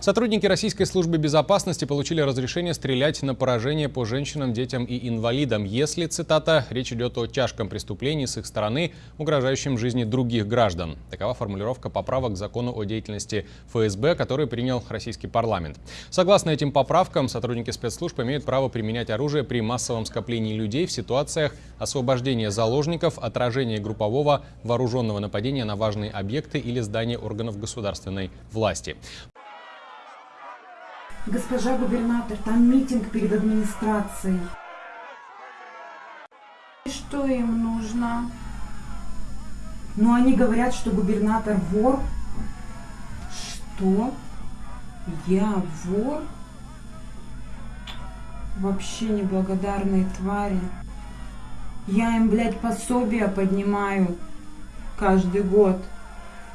Сотрудники Российской службы безопасности получили разрешение стрелять на поражение по женщинам, детям и инвалидам, если, цитата, речь идет о тяжком преступлении с их стороны, угрожающем жизни других граждан. Такова формулировка поправок к закону о деятельности ФСБ, который принял российский парламент. Согласно этим поправкам, сотрудники спецслужб имеют право применять оружие при массовом скоплении людей в ситуациях освобождения заложников, отражения группового вооруженного нападения на важные объекты или здания органов государственной власти. Госпожа губернатор, там митинг перед администрацией. Что им нужно? Ну, они говорят, что губернатор вор. Что? Я вор? Вообще неблагодарные твари. Я им, блядь, пособие поднимаю каждый год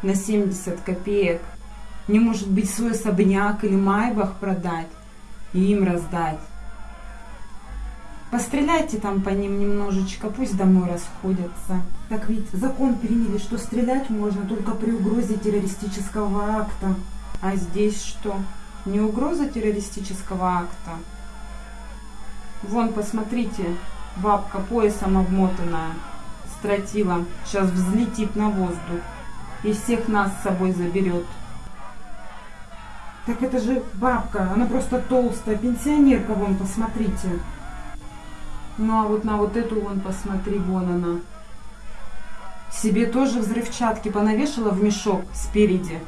на 70 копеек. Не может быть свой особняк или майбах продать и им раздать. Постреляйте там по ним немножечко, пусть домой расходятся. Так ведь закон приняли, что стрелять можно только при угрозе террористического акта. А здесь что? Не угроза террористического акта? Вон, посмотрите, бабка поясом обмотанная, стратила, сейчас взлетит на воздух и всех нас с собой заберет. Так это же бабка, она просто толстая, пенсионерка, вон, посмотрите. Ну, а вот на вот эту вон, посмотри, вон она. Себе тоже взрывчатки понавешала в мешок спереди.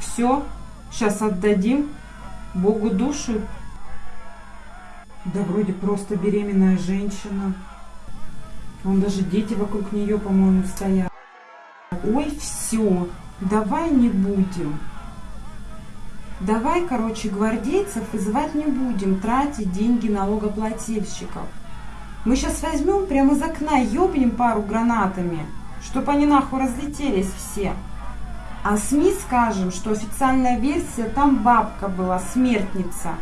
Все, сейчас отдадим Богу душу. Да вроде просто беременная женщина. Вон даже дети вокруг нее, по-моему, стоят. Ой, все, давай не будем. Давай, короче, гвардейцев вызывать не будем, тратить деньги налогоплательщиков. Мы сейчас возьмем прямо из окна, ёбнем пару гранатами, чтобы они нахуй разлетелись все. А СМИ скажем, что официальная версия, там бабка была, смертница.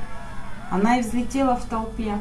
Она и взлетела в толпе.